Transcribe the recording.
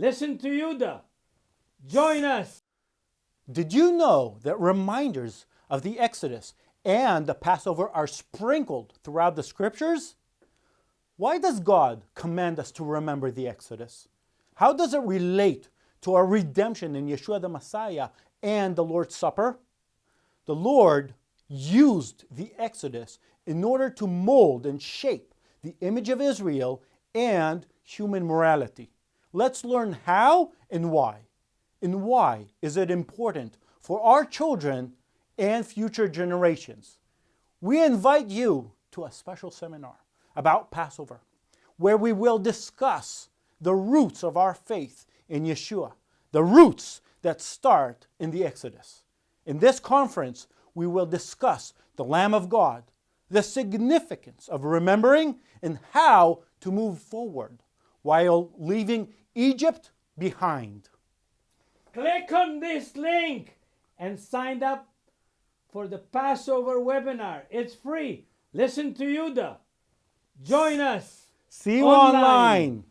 Listen to Yuda. Join us. Did you know that reminders of the Exodus and the Passover are sprinkled throughout the scriptures? Why does God command us to remember the Exodus? How does it relate to our redemption in Yeshua the Messiah and the Lord's Supper? The Lord used the Exodus in order to mold and shape the image of Israel and human morality. Let's learn how and why. And why is it important for our children and future generations? We invite you to a special seminar about Passover, where we will discuss the roots of our faith in Yeshua, the roots that start in the Exodus. In this conference, we will discuss the Lamb of God, the significance of remembering, and how to move forward while leaving Egypt behind. Click on this link and sign up for the Passover webinar. It's free. Listen to Yuda. Join us. See you Online. online.